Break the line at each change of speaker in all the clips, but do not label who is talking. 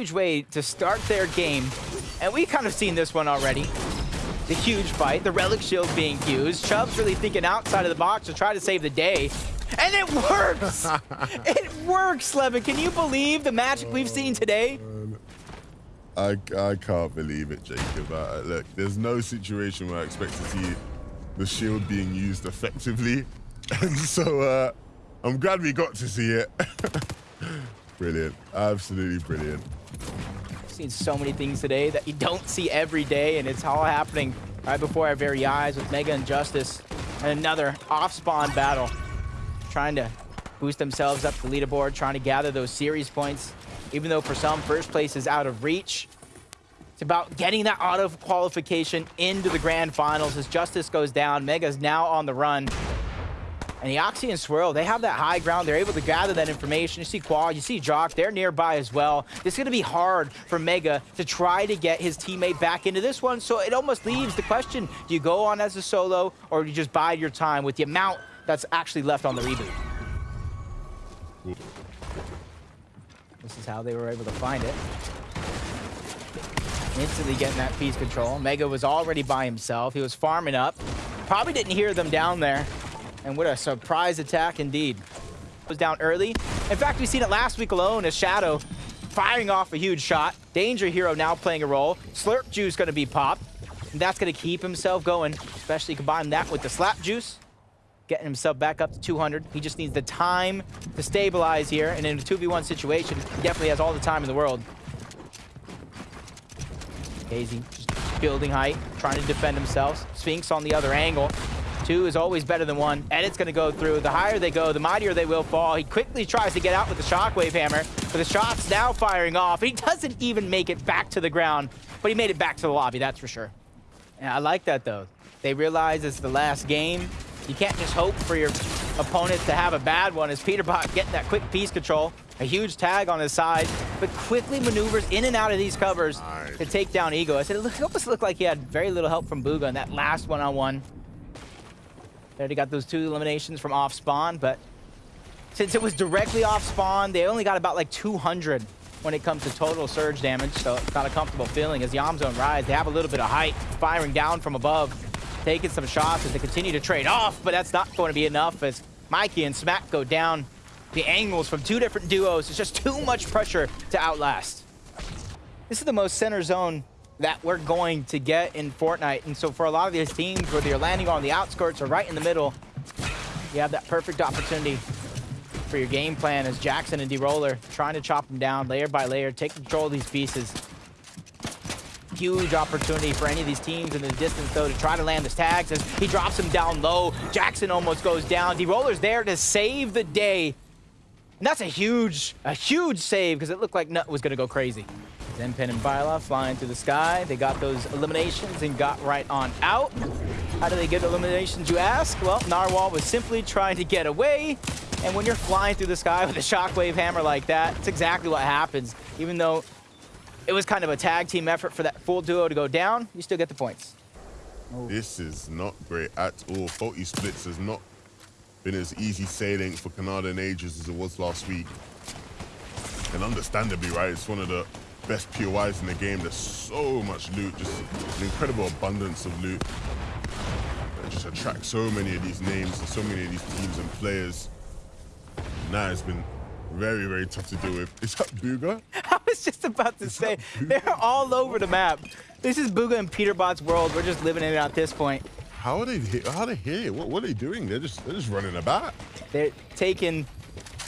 huge way to start their game. And we kind of seen this one already. The huge fight, the Relic Shield being used. Chubb's really thinking outside of the box to try to save the day. And it works! it works, Levin. Can you believe the magic we've seen today?
I, I can't believe it, Jacob. Uh, look, there's no situation where I expect to see the shield being used effectively. And so uh, I'm glad we got to see it. brilliant. Absolutely brilliant.
I've seen so many things today that you don't see every day, and it's all happening right before our very eyes with Mega and Justice. And another off-spawn battle. Trying to boost themselves up the leaderboard, trying to gather those series points. Even though for some, first place is out of reach. It's about getting that auto qualification into the grand finals as Justice goes down. Mega's now on the run. And Eoxy and Swirl, they have that high ground. They're able to gather that information. You see Quad, you see Jock, they're nearby as well. It's going to be hard for Mega to try to get his teammate back into this one. So it almost leaves the question, do you go on as a solo or do you just bide your time with the amount that's actually left on the reboot? This is how they were able to find it. Instantly getting that piece control. Mega was already by himself. He was farming up. Probably didn't hear them down there. And what a surprise attack indeed. Was down early. In fact, we've seen it last week alone as Shadow firing off a huge shot. Danger Hero now playing a role. Slurp Juice going to be popped. And that's going to keep himself going, especially combine that with the Slap Juice. Getting himself back up to 200. He just needs the time to stabilize here. And in a 2v1 situation, he definitely has all the time in the world. Hazy just building height, trying to defend himself. Sphinx on the other angle. Two is always better than one. Edit's going to go through. The higher they go, the mightier they will fall. He quickly tries to get out with the Shockwave Hammer, but the shot's now firing off. He doesn't even make it back to the ground, but he made it back to the lobby, that's for sure. Yeah, I like that, though. They realize it's the last game. You can't just hope for your opponent to have a bad one as Peterbot getting that quick piece control. A huge tag on his side, but quickly maneuvers in and out of these covers nice. to take down Ego. I said it almost looked like he had very little help from Bugha in that last one-on-one. -on -one. They already got those two eliminations from off spawn, but since it was directly off spawn, they only got about like 200 when it comes to total surge damage, so it's not a comfortable feeling as Yamzone rise. They have a little bit of height, firing down from above, taking some shots as they continue to trade off, but that's not going to be enough as Mikey and Smack go down. The angles from two different duos, it's just too much pressure to outlast. This is the most center zone that we're going to get in Fortnite. And so for a lot of these teams, whether you're landing on the outskirts or right in the middle, you have that perfect opportunity for your game plan as Jackson and D-Roller trying to chop them down layer by layer, take control of these pieces. Huge opportunity for any of these teams in the distance, though, to try to land his tags as he drops him down low. Jackson almost goes down. D-Roller's there to save the day. And that's a huge, a huge save because it looked like Nut was going to go crazy. Zenpen and Byla flying through the sky. They got those eliminations and got right on out. How do they get eliminations, you ask? Well, Narwhal was simply trying to get away. And when you're flying through the sky with a shockwave hammer like that, it's exactly what happens. Even though it was kind of a tag team effort for that full duo to go down, you still get the points.
Oh. This is not great at all. Faulty Splits has not been as easy sailing for Kanata in ages as it was last week. And understandably, right, it's one of the best POIs in the game. There's so much loot, just an incredible abundance of loot. It just attracts so many of these names and so many of these teams and players. Now it's been very, very tough to deal with. Is that Bugha?
I was just about to Is say, they're all over the map. This is Bugha and Peterbot's world. We're just living in it at this point.
How are they? How are they here? What, what are they doing? They're just they're just running about.
They're taking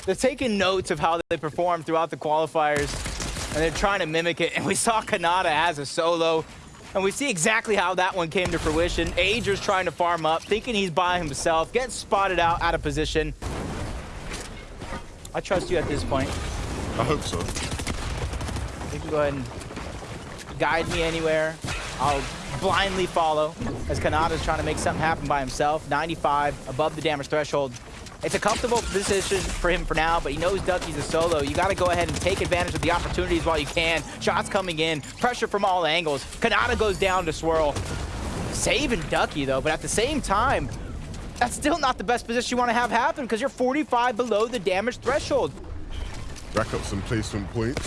they're taking notes of how they perform throughout the qualifiers and they're trying to mimic it. And we saw Kanata as a solo, and we see exactly how that one came to fruition. Ager's trying to farm up, thinking he's by himself, gets spotted out, out of position. I trust you at this point.
I hope so.
You can go ahead and guide me anywhere. I'll blindly follow as Kanata's trying to make something happen by himself. 95 above the damage threshold. It's a comfortable position for him for now, but he knows Ducky's a solo. You got to go ahead and take advantage of the opportunities while you can. Shots coming in, pressure from all angles. Kanata goes down to Swirl. Saving Ducky, though, but at the same time, that's still not the best position you want to have happen because you're 45 below the damage threshold.
Rack up some placement points.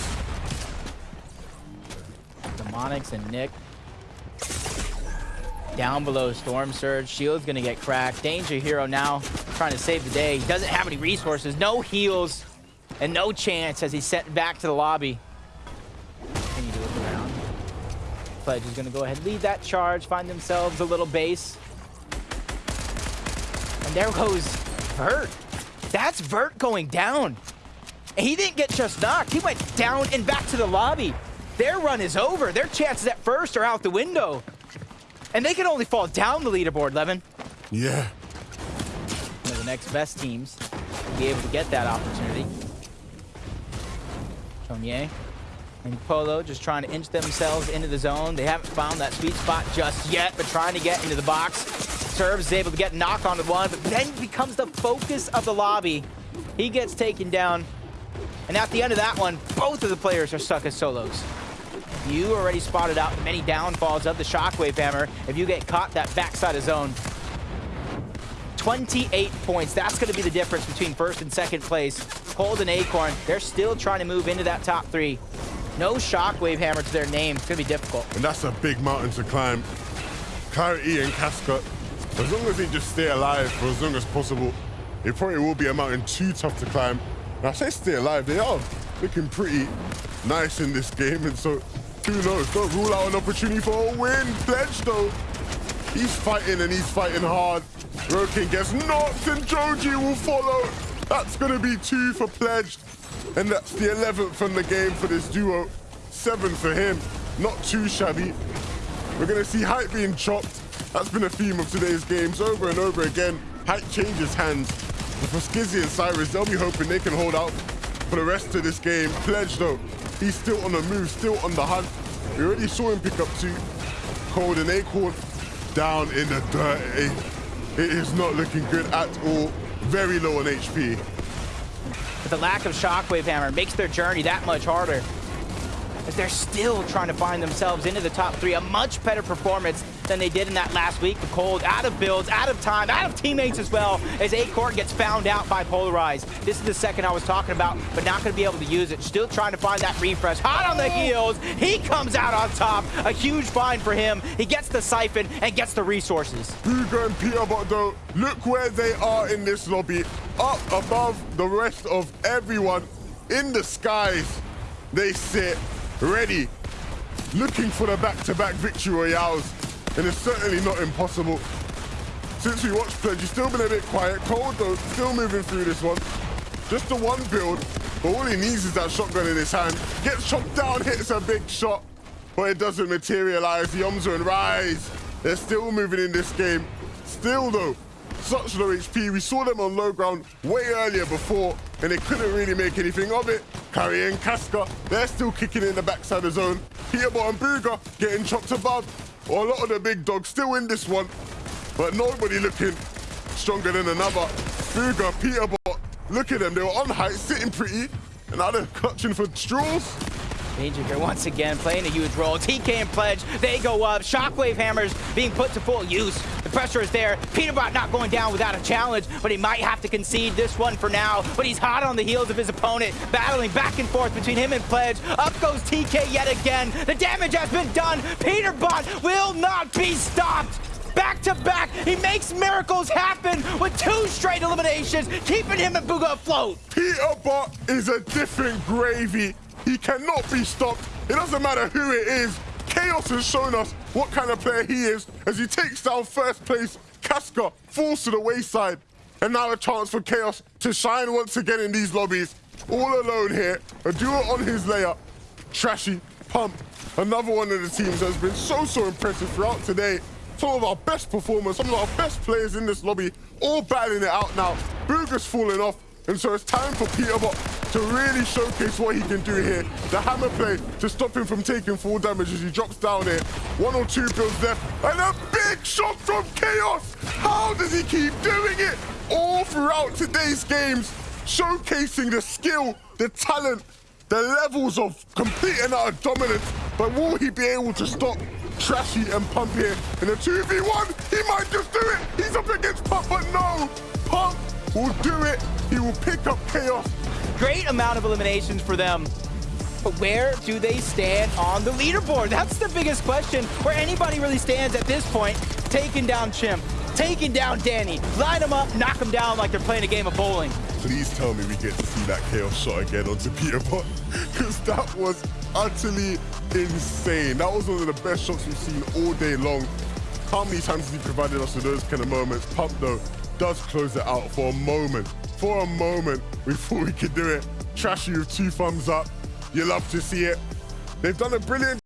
Demonics and Nick. Down below Storm Surge. Shield's gonna get cracked. Danger Hero now trying to save the day. He doesn't have any resources, no heals, and no chance as he's sent back to the lobby. Continue to look around. Pledge is gonna go ahead and lead that charge, find themselves a little base. And there goes Vert. That's Vert going down. And he didn't get just knocked. He went down and back to the lobby. Their run is over. Their chances at first are out the window. And they can only fall down the leaderboard, Levin.
Yeah.
The next best teams to be able to get that opportunity. Chonier and Polo just trying to inch themselves into the zone. They haven't found that sweet spot just yet, but trying to get into the box. Serves is able to get knocked onto one, but then becomes the focus of the lobby. He gets taken down. And at the end of that one, both of the players are stuck as solos. You already spotted out many downfalls of the Shockwave Hammer. If you get caught that backside of zone, 28 points. That's going to be the difference between first and second place. Cold and Acorn, they're still trying to move into that top three. No Shockwave Hammer to their name. It's going to be difficult.
And that's a big mountain to climb. Clarity and Casca, as long as they just stay alive for as long as possible, it probably will be a mountain too tough to climb. And I say stay alive, they are looking pretty nice in this game. And so, who knows? Don't rule out an opportunity for a win. Pledge, though. He's fighting and he's fighting hard. Rokin gets knocked and Joji will follow. That's going to be two for Pledge. And that's the 11th from the game for this duo. Seven for him. Not too shabby. We're going to see Hype being chopped. That's been a theme of today's games over and over again. Hype changes hands. But for Skizzy and Cyrus, they'll be hoping they can hold out for the rest of this game. Pledge, though, he's still on the move, still on the hunt. We already saw him pick up two. Cold and Acorn down in the dirt. It is not looking good at all. Very low on HP.
But the lack of Shockwave Hammer makes their journey that much harder. As they're still trying to find themselves into the top three. A much better performance than they did in that last week. The Cold out of builds, out of time, out of teammates as well, as Acorn gets found out by Polarize. This is the second I was talking about, but not going to be able to use it. Still trying to find that refresh. Hot on the heels. He comes out on top. A huge find for him. He gets the Siphon and gets the resources.
Hugo and Peterbot, though, look where they are in this lobby. Up above the rest of everyone. In the skies, they sit ready, looking for the back-to-back -back victory royales and it's certainly not impossible. Since we watched Pledge, he's still been a bit quiet. Cold, though, still moving through this one. Just the one build, but all he needs is that shotgun in his hand. Gets chopped down, hits a big shot, but it doesn't materialize. Yomzo and Rise, they're still moving in this game. Still, though, such low HP. We saw them on low ground way earlier before, and they couldn't really make anything of it. Carry and Casca, they're still kicking in the backside of the zone. Peterbot and Bugha getting chopped above. Well, a lot of the big dogs still in this one, but nobody looking stronger than another. Bugha, Peterbot, look at them. They were on height, sitting pretty, and now they're clutching for straws.
Danger once again playing a huge role. TK and Pledge, they go up. Shockwave hammers being put to full use. The pressure is there. Peterbot not going down without a challenge, but he might have to concede this one for now. But he's hot on the heels of his opponent, battling back and forth between him and Pledge. Up goes TK yet again. The damage has been done. Peterbot will not be stopped back to back. He makes miracles happen with two straight eliminations, keeping him and Bugha afloat.
Peterbot is a different gravy. He cannot be stopped. It doesn't matter who it is. Chaos has shown us what kind of player he is as he takes down first place. Casca falls to the wayside. And now a chance for Chaos to shine once again in these lobbies. All alone here. A duo on his layer. Trashy, Pump, another one of the teams that has been so, so impressive throughout today. Some of our best performers, some of our best players in this lobby, all battling it out now. Bugha's falling off, and so it's time for Peterbot to really showcase what he can do here. The hammer play to stop him from taking full damage as he drops down here. One or two builds left, and a big shot from Chaos! How does he keep doing it? All throughout today's games, showcasing the skill, the talent, the levels of complete and utter dominance, but will he be able to stop Trashy and Pump here in a 2v1? He might just do it! He's up against Pump, but no! Pump will do it! He will pick up Chaos
Great amount of eliminations for them. But where do they stand on the leaderboard? That's the biggest question. Where anybody really stands at this point, taking down Chimp, taking down Danny, line them up, knock them down like they're playing a game of bowling.
Please tell me we get to see that chaos shot again onto Peterbot, because that was utterly insane. That was one of the best shots we've seen all day long. How many times has he provided us with those kind of moments? Pump, though, does close it out for a moment. For a moment, we thought we could do it. Trashy with two thumbs up. You love to see it. They've done a brilliant